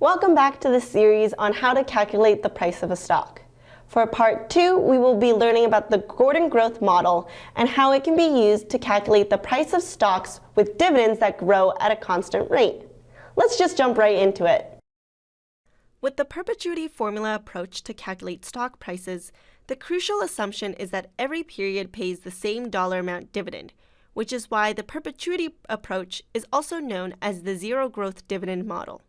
Welcome back to the series on how to calculate the price of a stock. For part two, we will be learning about the Gordon Growth Model and how it can be used to calculate the price of stocks with dividends that grow at a constant rate. Let's just jump right into it. With the perpetuity formula approach to calculate stock prices, the crucial assumption is that every period pays the same dollar amount dividend, which is why the perpetuity approach is also known as the zero growth dividend model.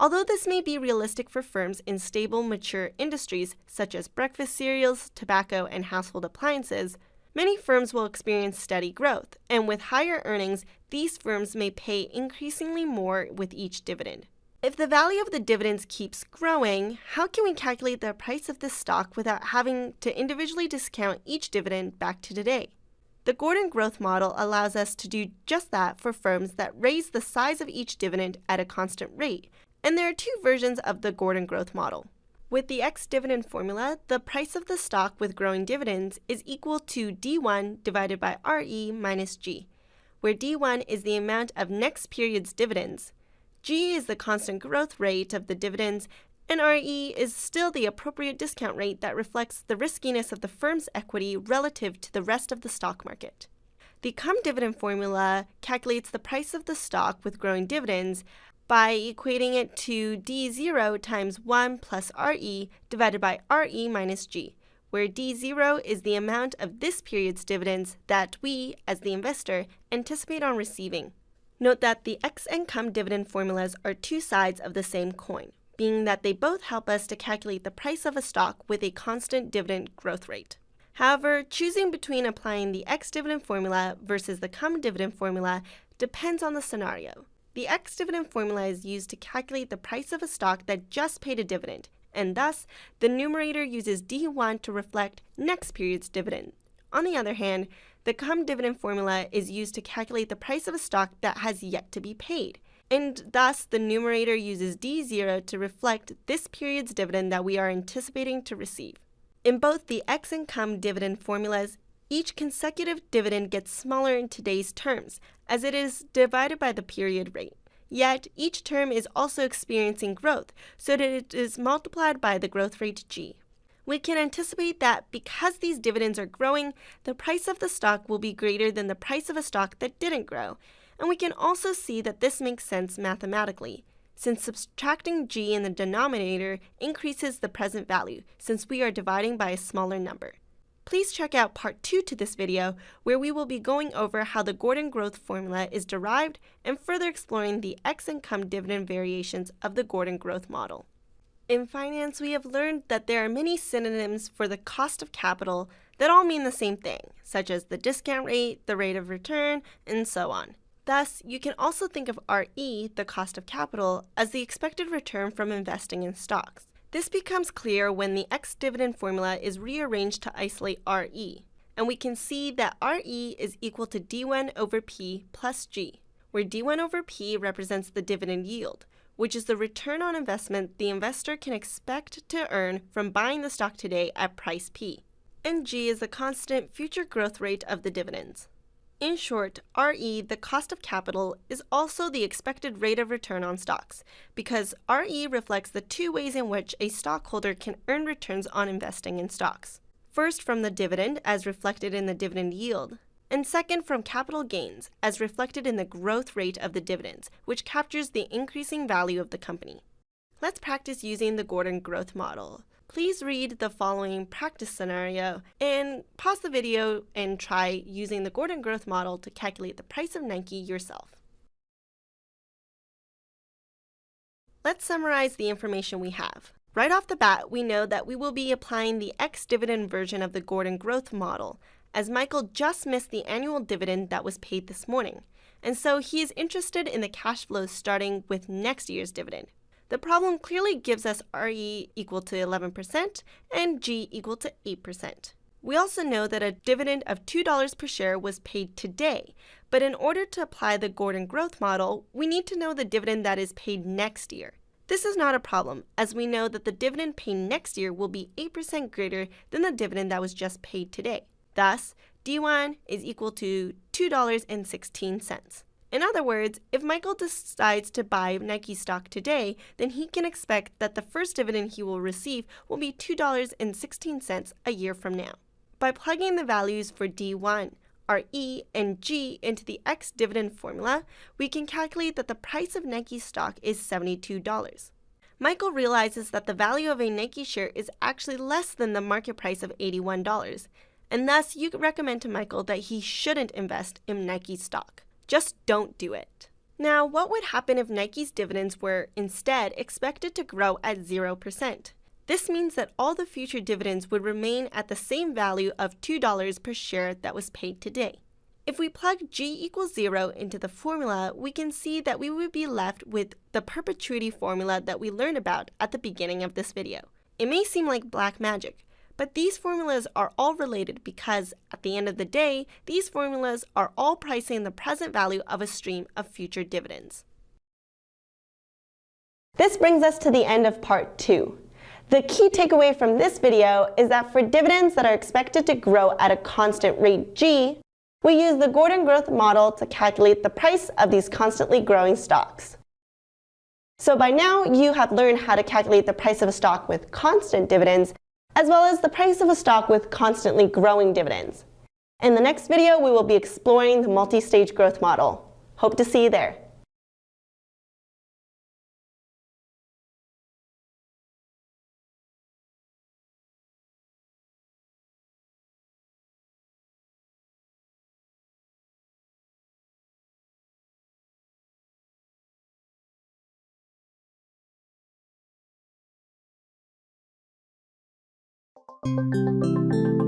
Although this may be realistic for firms in stable, mature industries such as breakfast cereals, tobacco, and household appliances, many firms will experience steady growth, and with higher earnings, these firms may pay increasingly more with each dividend. If the value of the dividends keeps growing, how can we calculate the price of this stock without having to individually discount each dividend back to today? The Gordon Growth Model allows us to do just that for firms that raise the size of each dividend at a constant rate, and there are two versions of the Gordon growth model. With the ex-dividend formula, the price of the stock with growing dividends is equal to D1 divided by RE minus G, where D1 is the amount of next period's dividends, G is the constant growth rate of the dividends, and RE is still the appropriate discount rate that reflects the riskiness of the firm's equity relative to the rest of the stock market. The cum dividend formula calculates the price of the stock with growing dividends by equating it to D0 times 1 plus RE divided by RE minus G, where D0 is the amount of this period's dividends that we, as the investor, anticipate on receiving. Note that the ex and cum dividend formulas are two sides of the same coin, being that they both help us to calculate the price of a stock with a constant dividend growth rate. However, choosing between applying the ex dividend formula versus the cum dividend formula depends on the scenario. The ex-dividend formula is used to calculate the price of a stock that just paid a dividend, and thus, the numerator uses D1 to reflect next period's dividend. On the other hand, the cum dividend formula is used to calculate the price of a stock that has yet to be paid, and thus the numerator uses D0 to reflect this period's dividend that we are anticipating to receive. In both the ex and cum dividend formulas, each consecutive dividend gets smaller in today's terms, as it is divided by the period rate. Yet, each term is also experiencing growth, so that it is multiplied by the growth rate g. We can anticipate that because these dividends are growing, the price of the stock will be greater than the price of a stock that didn't grow. And we can also see that this makes sense mathematically, since subtracting g in the denominator increases the present value, since we are dividing by a smaller number. Please check out part 2 to this video, where we will be going over how the Gordon growth formula is derived and further exploring the ex cum dividend variations of the Gordon growth model. In finance, we have learned that there are many synonyms for the cost of capital that all mean the same thing, such as the discount rate, the rate of return, and so on. Thus, you can also think of RE, the cost of capital, as the expected return from investing in stocks. This becomes clear when the ex-dividend formula is rearranged to isolate RE, and we can see that RE is equal to D1 over P plus G, where D1 over P represents the dividend yield, which is the return on investment the investor can expect to earn from buying the stock today at price P, and G is the constant future growth rate of the dividends. In short, RE, the cost of capital, is also the expected rate of return on stocks, because RE reflects the two ways in which a stockholder can earn returns on investing in stocks. First, from the dividend, as reflected in the dividend yield, and second, from capital gains, as reflected in the growth rate of the dividends, which captures the increasing value of the company. Let's practice using the Gordon growth model. Please read the following practice scenario and pause the video and try using the Gordon growth model to calculate the price of Nike yourself. Let's summarize the information we have. Right off the bat, we know that we will be applying the ex-dividend version of the Gordon growth model, as Michael just missed the annual dividend that was paid this morning, and so he is interested in the cash flows starting with next year's dividend. The problem clearly gives us RE equal to 11% and G equal to 8%. We also know that a dividend of $2 per share was paid today, but in order to apply the Gordon growth model, we need to know the dividend that is paid next year. This is not a problem, as we know that the dividend paid next year will be 8% greater than the dividend that was just paid today. Thus, D1 is equal to $2.16. In other words, if Michael decides to buy Nike stock today, then he can expect that the first dividend he will receive will be $2.16 a year from now. By plugging the values for D1, RE, and G into the ex dividend formula, we can calculate that the price of Nike stock is $72. Michael realizes that the value of a Nike share is actually less than the market price of $81, and thus you recommend to Michael that he shouldn't invest in Nike stock. Just don't do it. Now, what would happen if Nike's dividends were instead expected to grow at 0%? This means that all the future dividends would remain at the same value of $2 per share that was paid today. If we plug g equals 0 into the formula, we can see that we would be left with the perpetuity formula that we learned about at the beginning of this video. It may seem like black magic, but these formulas are all related because, at the end of the day, these formulas are all pricing the present value of a stream of future dividends. This brings us to the end of part 2. The key takeaway from this video is that for dividends that are expected to grow at a constant rate g, we use the Gordon Growth Model to calculate the price of these constantly growing stocks. So by now, you have learned how to calculate the price of a stock with constant dividends, as well as the price of a stock with constantly growing dividends. In the next video, we will be exploring the multi-stage growth model. Hope to see you there. Música